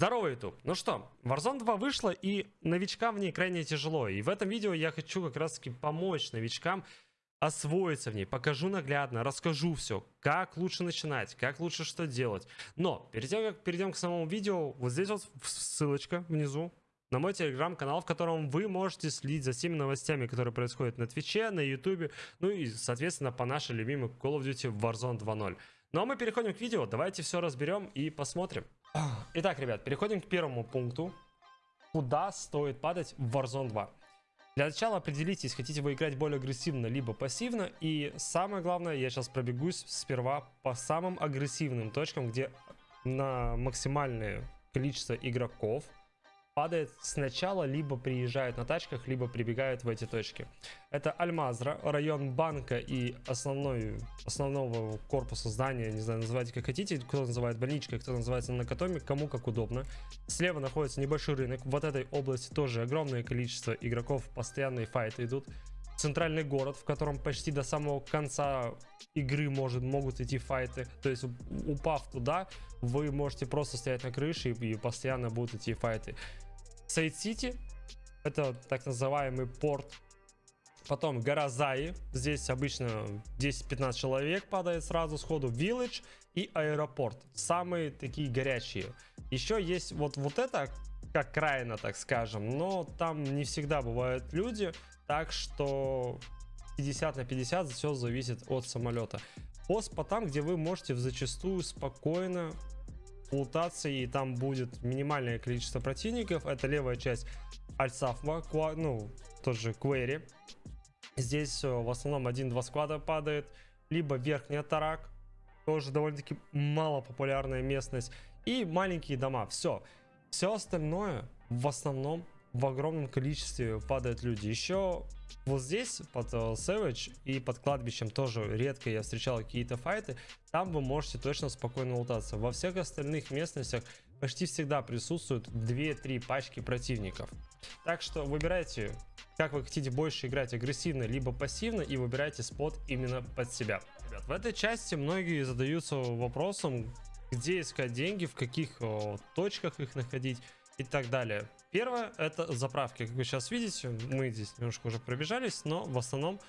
Здорово, YouTube! Ну что, Warzone 2 вышла, и новичкам в ней крайне тяжело. И в этом видео я хочу как раз таки помочь новичкам освоиться в ней. Покажу наглядно, расскажу все, как лучше начинать, как лучше что делать. Но, перед тем, как перейдем к самому видео, вот здесь вот ссылочка внизу на мой телеграм-канал, в котором вы можете следить за всеми новостями, которые происходят на Твиче, на Ютубе, ну и, соответственно, по нашей любимой Call of Duty Warzone 2.0. Ну а мы переходим к видео, давайте все разберем и посмотрим. Итак, ребят, переходим к первому пункту. Куда стоит падать в Warzone 2? Для начала определитесь, хотите вы играть более агрессивно, либо пассивно. И самое главное, я сейчас пробегусь сперва по самым агрессивным точкам, где на максимальное количество игроков падает сначала, либо приезжают на тачках, либо прибегают в эти точки. Это Альмазра, район банка и основной, основного корпуса здания, не знаю, называйте как хотите, кто называет больничкой, кто называется накатоми, кому как удобно. Слева находится небольшой рынок, в этой области тоже огромное количество игроков, постоянные файты идут. Центральный город, в котором почти до самого конца игры может, могут идти файты. То есть, упав туда, вы можете просто стоять на крыше и, и постоянно будут идти файты. Сейд-Сити. Это так называемый порт. Потом гора Заи. Здесь обычно 10-15 человек падает сразу сходу. Village и аэропорт. Самые такие горячие. Еще есть вот, вот это, как крайно, так скажем. Но там не всегда бывают люди. Так что 50 на 50 все зависит от самолета. По спотам, где вы можете зачастую спокойно лутаться, и там будет минимальное количество противников. Это левая часть Альсафма, ну, тоже Квери. Здесь э, в основном один-два склада падает. Либо верхняя Тарак, тоже довольно-таки мало популярная местность. И маленькие дома, все. Все остальное в основном в огромном количестве падают люди. Еще вот здесь, под uh, Savage и под кладбищем тоже редко я встречал какие-то файты. Там вы можете точно спокойно лутаться. Во всех остальных местностях почти всегда присутствуют 2-3 пачки противников. Так что выбирайте, как вы хотите больше играть агрессивно, либо пассивно, и выбирайте спот именно под себя. Ребят, в этой части многие задаются вопросом, где искать деньги, в каких о, точках их находить и так далее. Первое это заправки. Как вы сейчас видите, мы здесь немножко уже пробежались, но в основном,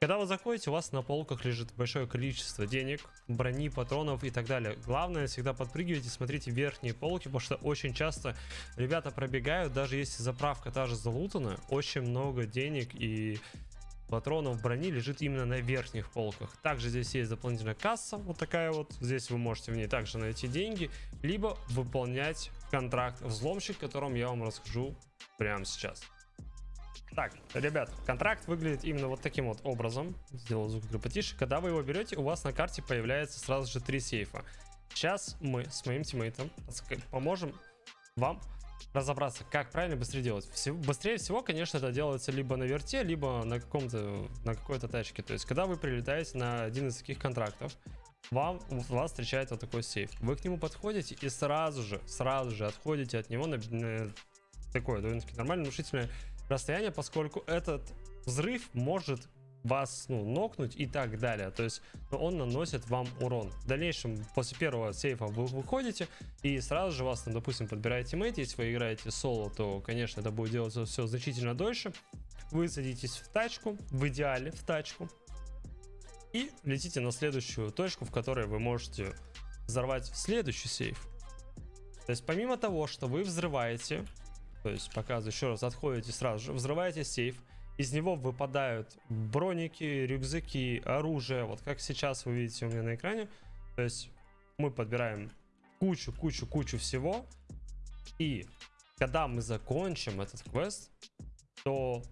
когда вы заходите, у вас на полках лежит большое количество денег, брони, патронов и так далее. Главное, всегда подпрыгивайте, смотрите верхние полки, потому что очень часто ребята пробегают, даже если заправка та же залутана, очень много денег и патронов брони лежит именно на верхних полках. Также здесь есть дополнительная касса, вот такая вот. Здесь вы можете в ней также найти деньги, либо выполнять контракт взломщик, о котором я вам расскажу прямо сейчас. Так, ребят, контракт выглядит именно вот таким вот образом. Сделал звук потише. Когда вы его берете, у вас на карте появляется сразу же три сейфа. Сейчас мы с моим тиммейтом поможем вам разобраться, как правильно быстрее делать. Все, быстрее всего, конечно, это делается либо на верте, либо на каком-то на какой-то тачке. То есть, когда вы прилетаете на один из таких контрактов, вам вас встречает вот такой сейф. Вы к нему подходите и сразу же, сразу же отходите от него на, на такое довольно-таки нормальное внушительное расстояние, поскольку этот взрыв может вас ну, нокнуть и так далее. То есть ну, он наносит вам урон. В дальнейшем, после первого сейфа вы выходите и сразу же вас, там, допустим, подбирает teammate. Если вы играете соло, то, конечно, это будет делаться все значительно дольше. Вы садитесь в тачку, в идеале в тачку. И летите на следующую точку, в которой вы можете взорвать следующий сейф. То есть помимо того, что вы взрываете, то есть показываю еще раз, отходите сразу же, взрываете сейф, из него выпадают броники, рюкзаки, оружие, вот как сейчас вы видите у меня на экране. То есть мы подбираем кучу, кучу, кучу всего. И когда мы закончим этот квест, то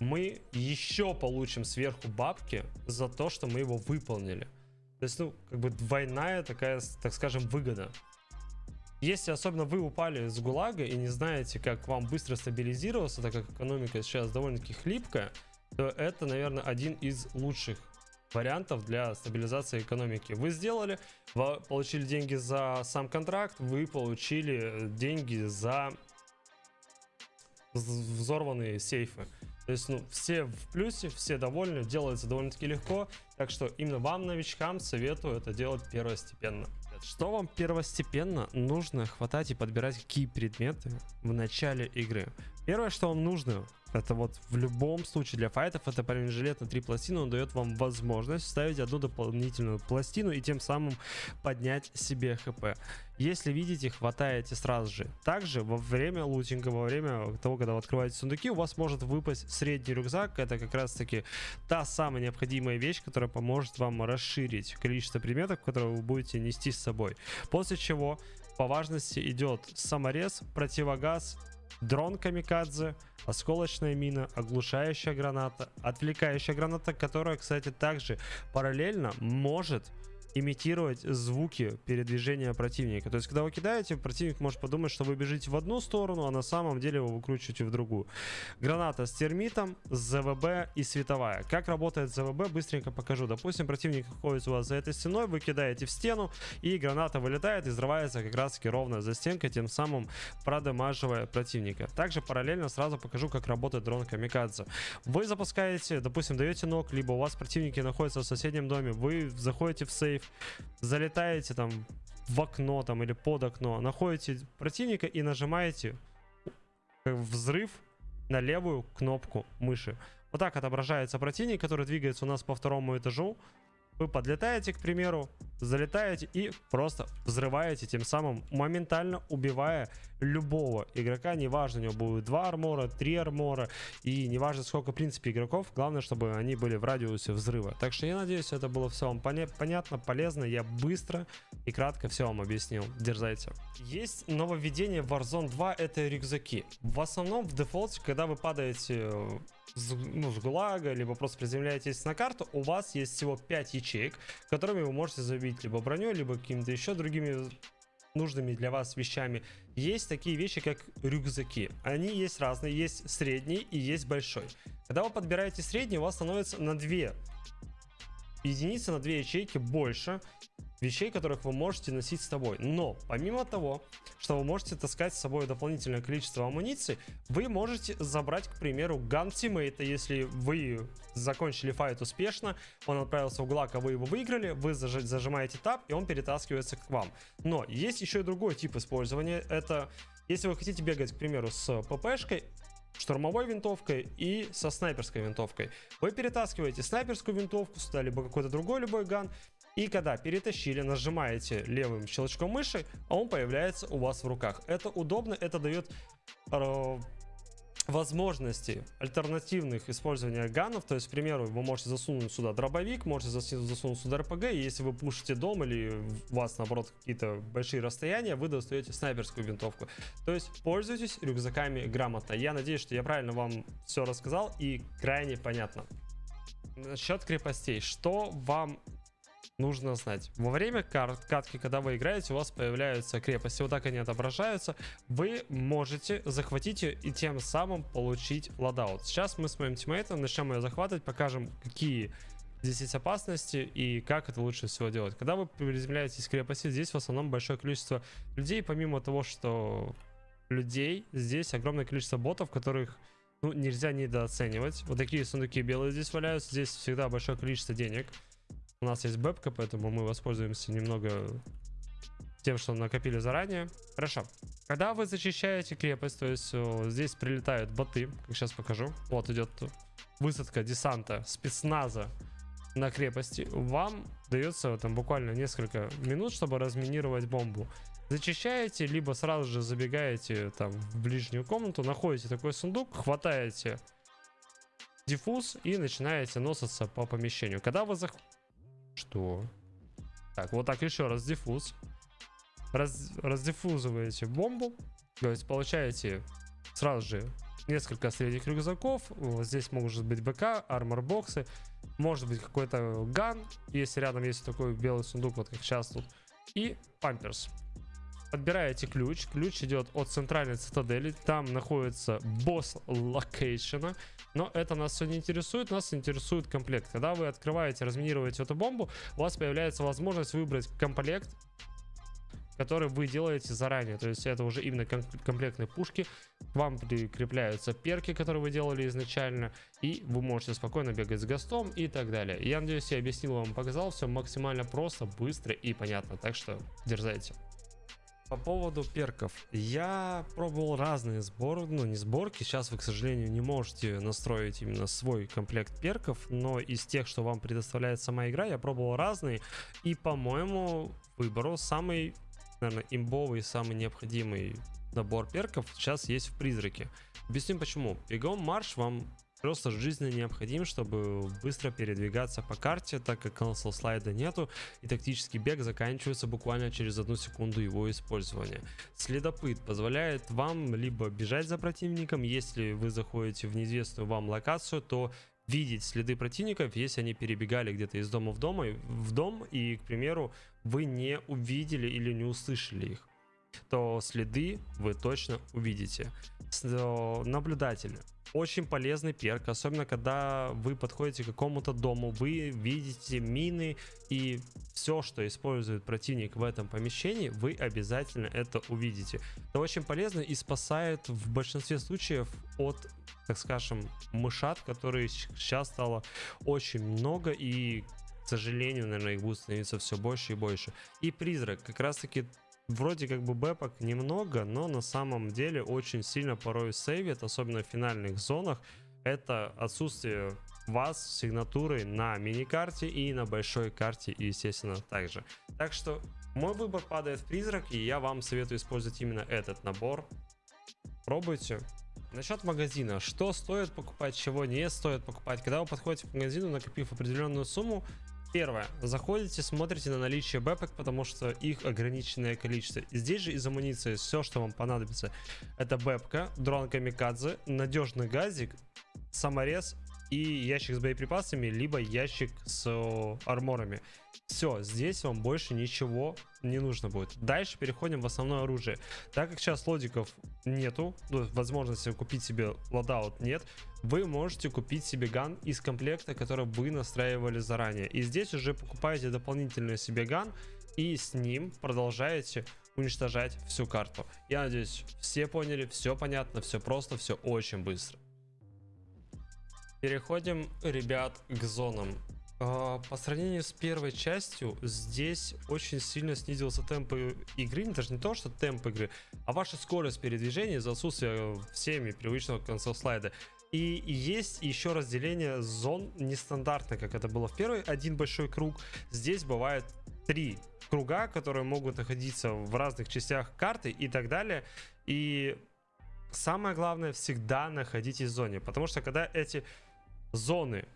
мы еще получим сверху бабки за то, что мы его выполнили. То есть, ну, как бы двойная такая, так скажем, выгода. Если особенно вы упали с ГУЛАГа и не знаете, как вам быстро стабилизироваться, так как экономика сейчас довольно-таки хлипкая, то это, наверное, один из лучших вариантов для стабилизации экономики. Вы сделали, вы получили деньги за сам контракт, вы получили деньги за взорванные сейфы. То есть, ну, все в плюсе, все довольны, делается довольно-таки легко. Так что именно вам, новичкам, советую это делать первостепенно. Что вам первостепенно нужно хватать и подбирать какие предметы в начале игры? Первое, что вам нужно, это вот в любом случае для файтов, это бронежилет на три пластины, он дает вам возможность ставить одну дополнительную пластину и тем самым поднять себе хп. Если видите, хватаете сразу же. Также во время лутинга, во время того, когда вы открываете сундуки, у вас может выпасть средний рюкзак. Это как раз таки та самая необходимая вещь, которая поможет вам расширить количество предметов, которые вы будете нести с собой. После чего по важности идет саморез, противогаз, дрон камикадзе, осколочная мина, оглушающая граната, отвлекающая граната, которая, кстати, также параллельно может имитировать звуки передвижения противника. То есть, когда вы кидаете, противник может подумать, что вы бежите в одну сторону, а на самом деле вы выкручиваете в другую. Граната с термитом, ЗВБ и световая. Как работает ЗВБ, быстренько покажу. Допустим, противник находится у вас за этой стеной, вы кидаете в стену, и граната вылетает и взрывается как раз таки ровно за стенкой, тем самым продемаживая противника. Также параллельно сразу покажу, как работает дрон Камикадзе. Вы запускаете, допустим, даете ног, либо у вас противники находятся в соседнем доме, вы заходите в сейф, залетаете там в окно там или под окно, находите противника и нажимаете взрыв на левую кнопку мыши. Вот так отображается противник, который двигается у нас по второму этажу. Вы подлетаете, к примеру, залетаете и просто взрываете, тем самым моментально убивая любого игрока. Неважно, у него будет 2 армора, 3 армора и неважно сколько в принципе игроков. Главное, чтобы они были в радиусе взрыва. Так что я надеюсь, это было все вам поня понятно, полезно. Я быстро и кратко все вам объяснил. Дерзайте. Есть нововведение в Warzone 2, это рюкзаки. В основном в дефолте, когда вы падаете с, ну, с ГУЛАГа, либо просто приземляетесь на карту, у вас есть всего 5 ячеек, которыми вы можете забить либо броней, либо какими-то еще другими нужными для вас вещами. Есть такие вещи, как рюкзаки. Они есть разные, есть средний и есть большой. Когда вы подбираете средний, у вас становится на 2 единицы, на 2 ячейки больше вещей, которых вы можете носить с собой. Но помимо того, что вы можете таскать с собой дополнительное количество амуниции, вы можете забрать, к примеру, ган тиммейта, если вы закончили файт успешно, он отправился в ГЛАГ, а вы его выиграли, вы зажимаете тап, и он перетаскивается к вам. Но есть еще и другой тип использования, это если вы хотите бегать, к примеру, с ППшкой, штурмовой винтовкой и со снайперской винтовкой. Вы перетаскиваете снайперскую винтовку сюда, либо какой-то другой любой ган, и когда перетащили, нажимаете левым щелчком мыши, а он появляется у вас в руках. Это удобно, это дает возможности альтернативных использования ганов. То есть, к примеру, вы можете засунуть сюда дробовик, можете засунуть сюда РПГ, и если вы пушите дом или у вас, наоборот, какие-то большие расстояния, вы достаете снайперскую винтовку. То есть, пользуйтесь рюкзаками грамотно. Я надеюсь, что я правильно вам все рассказал и крайне понятно. Насчет крепостей. Что вам нужно знать. Во время карт, катки, когда вы играете, у вас появляются крепости. Вот так они отображаются. Вы можете захватить ее и тем самым получить ладаут. Сейчас мы с моим тиммейтом начнем ее захватывать, покажем, какие здесь есть опасности и как это лучше всего делать. Когда вы приземляетесь в крепости, здесь в основном большое количество людей, помимо того, что людей, здесь огромное количество ботов, которых ну, нельзя недооценивать. Вот такие сундуки белые здесь валяются, здесь всегда большое количество денег. У нас есть бэбка, поэтому мы воспользуемся немного тем, что накопили заранее. Хорошо. Когда вы зачищаете крепость, то есть здесь прилетают боты, как сейчас покажу. Вот идет высадка десанта, спецназа на крепости. Вам дается там буквально несколько минут, чтобы разминировать бомбу. Зачищаете, либо сразу же забегаете там в ближнюю комнату, находите такой сундук, хватаете диффуз и начинаете носиться по помещению. Когда вы. Что? Так, вот так еще раз defuse. Раз, раздиффузываете бомбу. То есть получаете сразу же несколько средних рюкзаков. Вот здесь может быть БК, armor box-ы. Может быть какой-то gun. Если рядом есть такой белый сундук, вот как сейчас тут. И памперс. Подбираете ключ. Ключ идет от центральной цитадели. Там находится босс location-а. Но это нас все не интересует. Нас интересует комплект. Когда вы открываете, разминируете эту бомбу, у вас появляется возможность выбрать комплект который вы делаете заранее. То есть это уже именно комплектные пушки. К вам прикрепляются перки, которые вы делали изначально. И вы можете спокойно бегать с гостом и так далее. Я надеюсь, я объяснил вам, показал все максимально просто, быстро и понятно. Так что дерзайте. По поводу перков. Я пробовал разные сборы, ну не сборки. Сейчас вы, к сожалению, не можете настроить именно свой комплект перков. Но из тех, что вам предоставляет сама игра, я пробовал разные. И, по-моему, выбору самый наверное, имбовый, самый необходимый набор перков сейчас есть в призраке. Объясню почему. Бегом марш вам просто жизненно необходим, чтобы быстро передвигаться по карте, так как cancel слайда нету, и тактический бег заканчивается буквально через одну секунду его использования. Следопыт позволяет вам либо бежать за противником, если вы заходите в неизвестную вам локацию, то видеть следы противников, если они перебегали где-то из дома в дом, в дом и, к примеру, вы не увидели или не услышали их, то следы вы точно увидите. Наблюдатель. Очень полезный перк, особенно когда вы подходите к какому-то дому, вы видите мины и все, что использует противник в этом помещении, вы обязательно это увидите. Это очень полезно и спасает в большинстве случаев от так скажем, мышат, которые сейчас стало очень много и, к сожалению, наверное, их будет становиться все больше и больше. И призрак, как раз таки вроде как бы бэпок немного, но на самом деле очень сильно порой сейвит, особенно в финальных зонах. Это отсутствие вас с сигнатурой на мини-карте и на большой карте, естественно, также. Так что мой выбор падает в призрак, и я вам советую использовать именно этот набор. Пробуйте, Насчет магазина. Что стоит покупать, чего не стоит покупать. Когда вы подходите к магазину, накопив определенную сумму, Первое. Заходите, смотрите на наличие бэпок, потому что их ограниченное количество. Здесь же из амуниции все, что вам понадобится. Это бэпка, дрон камикадзе, надежный газик, саморез и ящик с боеприпасами, либо ящик с арморами. Все, здесь вам больше ничего не нужно будет. Дальше переходим в основное оружие. Так как сейчас лодиков нету, ну, возможности купить себе loadout нет, вы можете купить себе gun из комплекта, который вы настраивали заранее. И здесь уже покупаете дополнительный себе gun и с ним продолжаете уничтожать всю карту. Я надеюсь, все поняли, все понятно, все просто, все очень быстро. Переходим, ребят, к зонам. А, по сравнению с первой частью, здесь очень сильно снизился темп игры, даже не то, что темп игры, а ваша скорость передвижения из-за отсутствия всеми привычного конца слайда. И есть еще разделение зон нестандартно, как это было в первой, один большой круг. Здесь бывает три круга, которые могут находиться в разных частях карты и так далее. И самое главное, всегда находитесь в зоне, потому что когда эти зоны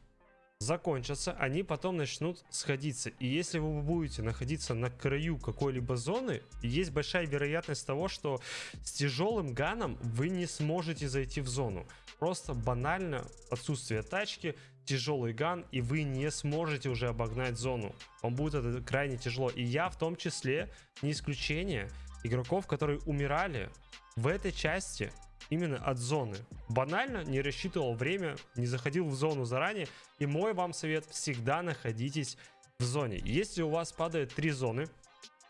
закончатся, они потом начнут сходиться. И если вы будете находиться на краю какой-либо зоны, есть большая вероятность того, что с тяжелым ганом вы не сможете зайти в зону. Просто банально отсутствие тачки, тяжелый ган, и вы не сможете уже обогнать зону. Вам будет это крайне тяжело. И я в том числе, не исключение, игроков, которые умирали в этой части именно от зоны. Банально не рассчитывал время, не заходил в зону заранее. И мой вам совет, всегда находитесь в зоне. Если у вас падает три зоны,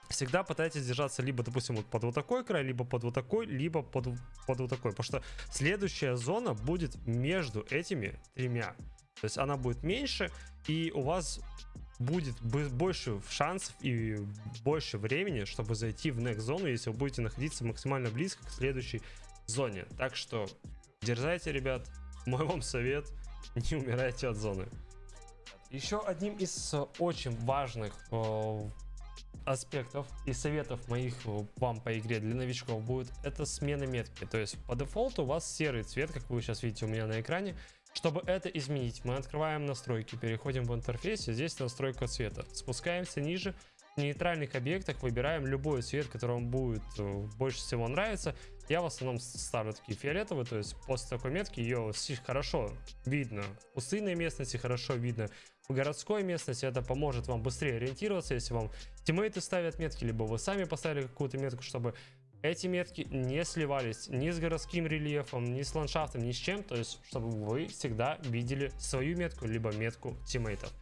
всегда пытайтесь держаться либо, допустим, вот под вот такой край, либо под вот такой, либо под, под вот такой. Потому что следующая зона будет между этими тремя. То есть она будет меньше, и у вас будет больше шансов и больше времени, чтобы зайти в next зону, если вы будете находиться максимально близко к следующей зоне. Так что дерзайте, ребят. Мой вам совет, не умирайте от зоны. Еще одним из э, очень важных э, аспектов и советов моих э, вам по игре для новичков будет это смена метки. То есть по дефолту у вас серый цвет, как вы сейчас видите у меня на экране. Чтобы это изменить, мы открываем настройки, переходим в интерфейс, здесь настройка цвета. Спускаемся ниже, в нейтральных объектах выбираем любой цвет, который вам будет больше всего нравиться. Я в основном ставлю такие фиолетовые, то есть после такой метки ее хорошо видно. В пустынной местности хорошо видно. В городской местности это поможет вам быстрее ориентироваться, если вам тиммейты ставят метки, либо вы сами поставили какую-то метку, чтобы эти метки не сливались ни с городским рельефом, ни с ландшафтом, ни с чем. То есть, чтобы вы всегда видели свою метку, либо метку тиммейтов.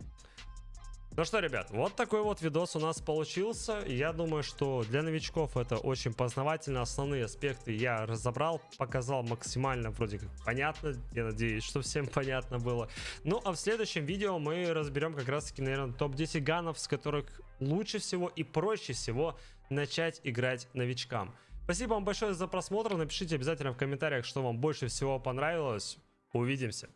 Ну что, ребят, вот такой вот видос у нас получился. Я думаю, что для новичков это очень познавательно. Основные аспекты я разобрал, показал максимально вроде как понятно. Я надеюсь, что всем понятно было. Ну, а в следующем видео мы разберем как раз-таки, наверное, топ-10 ганов, с которых лучше всего и проще всего начать играть новичкам. Спасибо вам большое за просмотр. Напишите обязательно в комментариях, что вам больше всего понравилось. Увидимся.